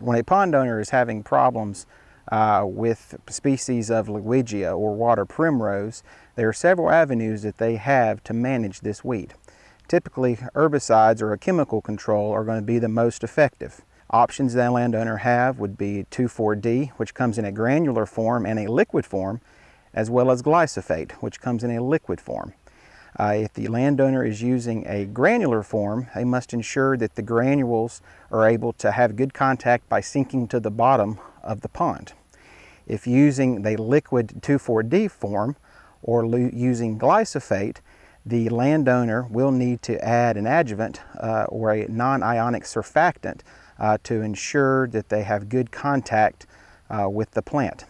When a pond owner is having problems uh, with species of Ludwigia or water primrose, there are several avenues that they have to manage this weed. Typically, herbicides or a chemical control are going to be the most effective. Options that a landowner have would be 2,4-D, which comes in a granular form and a liquid form, as well as glyphosate, which comes in a liquid form. Uh, if the landowner is using a granular form, they must ensure that the granules are able to have good contact by sinking to the bottom of the pond. If using the liquid 2,4-D form or using glyphosate, the landowner will need to add an adjuvant uh, or a non-ionic surfactant uh, to ensure that they have good contact uh, with the plant.